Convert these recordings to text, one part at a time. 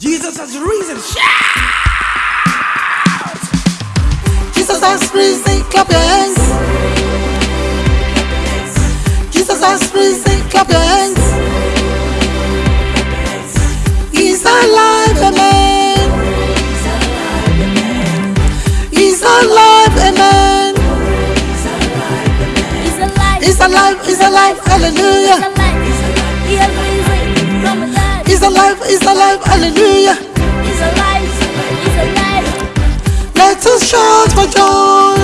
Jesus has risen. Shout! Jesus has risen, clap your hands. Jesus has risen, clap your hands. He's alive, amen. He's alive, amen. He's alive. He's alive, he's alive, He's hallelujah. Alive, he's alive, hallelujah. He's alive. He's alive. Let us shout for joy.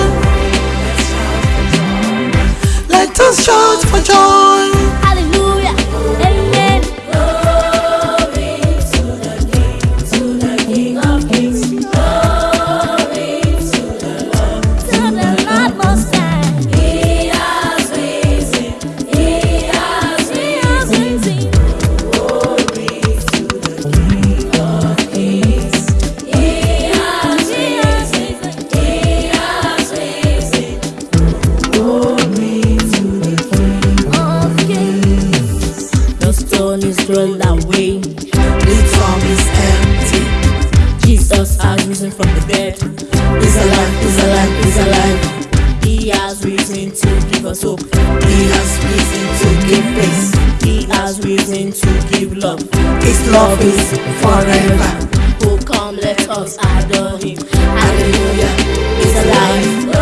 Let us shout for joy. Stone is rolled away, the tomb is empty. Jesus has risen from the dead. He's alive, he's alive, he's alive. He has risen to give us hope. He has risen to give peace. He has risen to give love. His love is forever. Oh, come, let us adore him. Hallelujah. He's alive.